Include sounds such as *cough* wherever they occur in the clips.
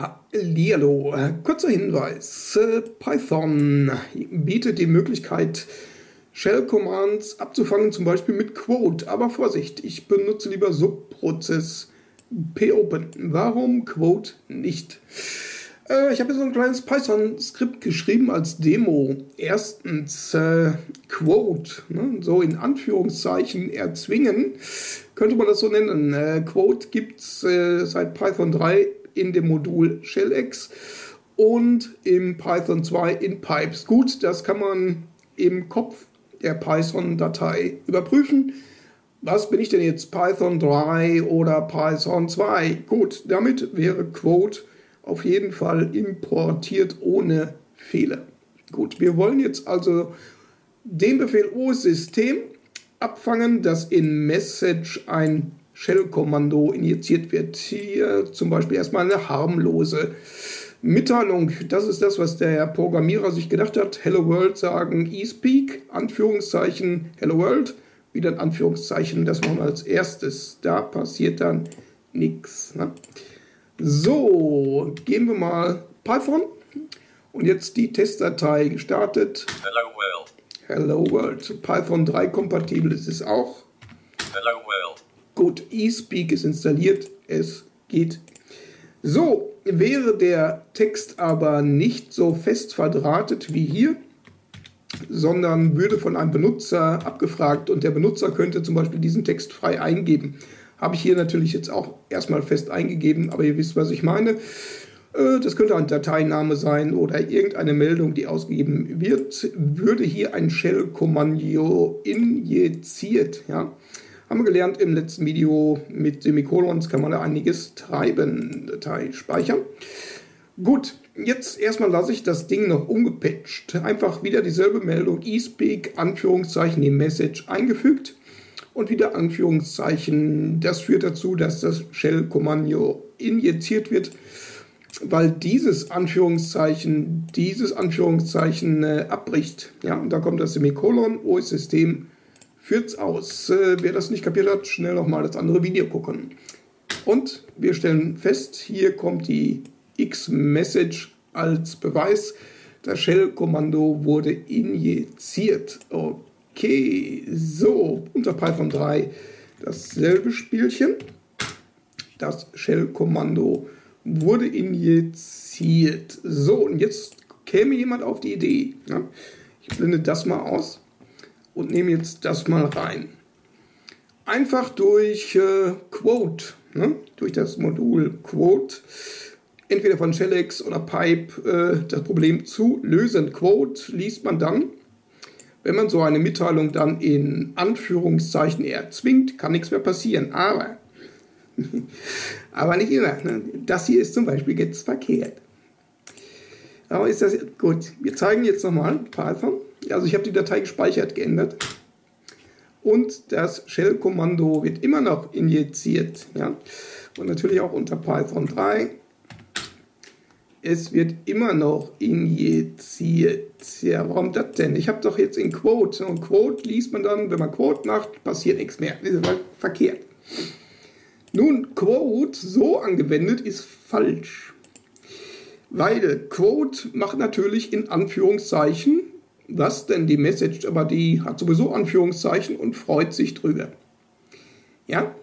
Hallihallo, kurzer Hinweis. Äh, Python bietet die Möglichkeit, Shell-Commands abzufangen, zum Beispiel mit Quote. Aber Vorsicht, ich benutze lieber Subprozess popen. Warum Quote nicht? Äh, ich habe so ein kleines Python-Skript geschrieben als Demo. Erstens äh, Quote, ne, so in Anführungszeichen erzwingen, könnte man das so nennen. Äh, Quote gibt es äh, seit Python 3 in dem Modul ShellX und im Python 2 in Pipes. Gut, das kann man im Kopf der Python-Datei überprüfen. Was bin ich denn jetzt? Python 3 oder Python 2? Gut, damit wäre Quote auf jeden Fall importiert ohne Fehler. Gut, wir wollen jetzt also den Befehl OS-System abfangen, dass in Message ein Shell-Kommando injiziert wird. Hier zum Beispiel erstmal eine harmlose Mitteilung. Das ist das, was der Programmierer sich gedacht hat. Hello World sagen eSpeak, Anführungszeichen Hello World, wieder ein Anführungszeichen, das machen wir als erstes. Da passiert dann nichts. Ne? So, gehen wir mal Python und jetzt die Testdatei gestartet. Hello World. Hello World. Python 3 kompatibel ist es auch. Hello World. Gut, eSpeak ist installiert. Es geht. So, wäre der Text aber nicht so fest verdrahtet wie hier, sondern würde von einem Benutzer abgefragt und der Benutzer könnte zum Beispiel diesen Text frei eingeben habe ich hier natürlich jetzt auch erstmal fest eingegeben, aber ihr wisst, was ich meine. Äh, das könnte ein Dateiname sein oder irgendeine Meldung, die ausgegeben wird. Würde hier ein Shell-Kommando injiziert. Ja? Haben wir gelernt im letzten Video mit Semikolons kann man da einiges treiben. Datei speichern. Gut, jetzt erstmal lasse ich das Ding noch ungepatcht. Einfach wieder dieselbe Meldung, eSpeak, Anführungszeichen, die Message eingefügt und wieder Anführungszeichen. Das führt dazu, dass das Shell-Kommando injiziert wird, weil dieses Anführungszeichen dieses Anführungszeichen äh, abbricht. Ja, und da kommt das Semikolon, OS-System führt's aus. Äh, wer das nicht kapiert hat, schnell nochmal das andere Video gucken. Und wir stellen fest, hier kommt die X-Message als Beweis. Das Shell-Kommando wurde injiziert. Okay. So, unter Python 3 dasselbe Spielchen. Das Shell-Kommando wurde injiziert. So, und jetzt käme jemand auf die Idee. Ja? Ich blende das mal aus und nehme jetzt das mal rein. Einfach durch äh, Quote, ne? durch das Modul Quote, entweder von ShellX oder Pipe, äh, das Problem zu lösen. Quote liest man dann wenn man so eine Mitteilung dann in Anführungszeichen erzwingt, kann nichts mehr passieren. Aber, *laughs* aber nicht immer. Ne? Das hier ist zum Beispiel jetzt verkehrt. Aber ist das gut? Wir zeigen jetzt nochmal Python. Also ich habe die Datei gespeichert, geändert. Und das Shell-Kommando wird immer noch injiziert. Ja? Und natürlich auch unter Python 3 es wird immer noch injiziert. Ja, warum das denn? Ich habe doch jetzt in Quote. Und Quote liest man dann, wenn man Quote macht, passiert nichts mehr. Das ist verkehrt. Nun, Quote so angewendet ist falsch. Weil Quote macht natürlich in Anführungszeichen, was denn die Message, aber die hat sowieso Anführungszeichen und freut sich drüber. Ja,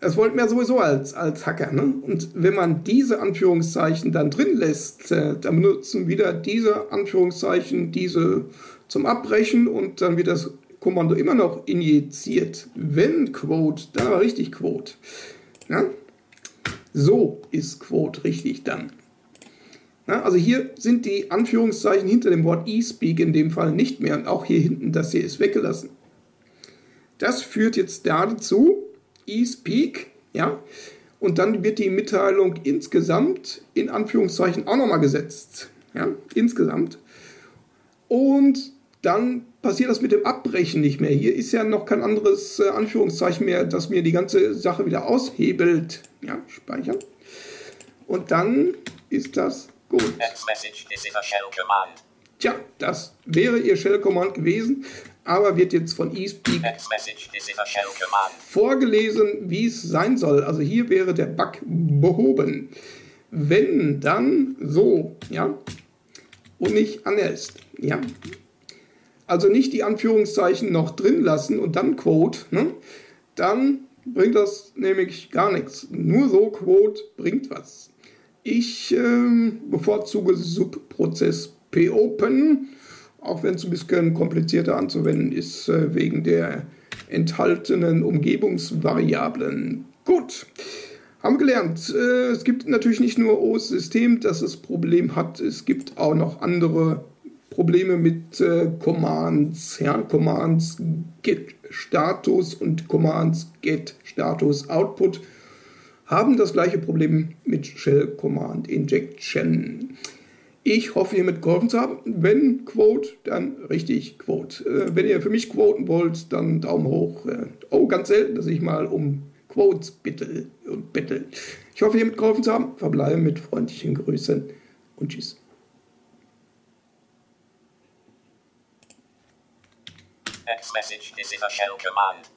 das wollten wir sowieso als, als Hacker. Ne? Und wenn man diese Anführungszeichen dann drin lässt, äh, dann benutzen wieder diese Anführungszeichen, diese zum Abbrechen und dann wird das Kommando immer noch injiziert. Wenn Quote, da war richtig Quote. Ja? So ist Quote richtig dann. Ja, also hier sind die Anführungszeichen hinter dem Wort eSpeak in dem Fall nicht mehr und auch hier hinten, das hier ist weggelassen. Das führt jetzt dazu, eSpeak, ja, und dann wird die Mitteilung insgesamt in Anführungszeichen auch nochmal gesetzt, ja, insgesamt. Und dann passiert das mit dem Abbrechen nicht mehr. Hier ist ja noch kein anderes äh, Anführungszeichen mehr, das mir die ganze Sache wieder aushebelt. Ja, speichern. Und dann ist das gut. Tja, das wäre Ihr Shell-Command gewesen aber wird jetzt von eSpeak vorgelesen, wie es sein soll. Also hier wäre der Bug behoben. wenn, dann so, ja, und nicht anders, ja. Also nicht die Anführungszeichen noch drin lassen und dann Quote, ne? dann bringt das nämlich gar nichts. Nur so Quote bringt was. Ich ähm, bevorzuge Subprozess P-Open, auch wenn es ein bisschen komplizierter anzuwenden ist, äh, wegen der enthaltenen Umgebungsvariablen. Gut. Haben gelernt. Äh, es gibt natürlich nicht nur OS-System, das das Problem hat. Es gibt auch noch andere Probleme mit äh, Commands. Ja, Commands get Status und Commands get Status Output haben das gleiche Problem mit Shell Command Injection. Ich hoffe, ihr mitgeholfen zu haben. Wenn Quote, dann richtig Quote. Äh, wenn ihr für mich quoten wollt, dann Daumen hoch. Äh, oh, ganz selten, dass ich mal um Quotes bitte und bitte. Ich hoffe, ihr mitgeholfen zu haben. Verbleibe mit freundlichen Grüßen und tschüss. Next message. This is a shell command.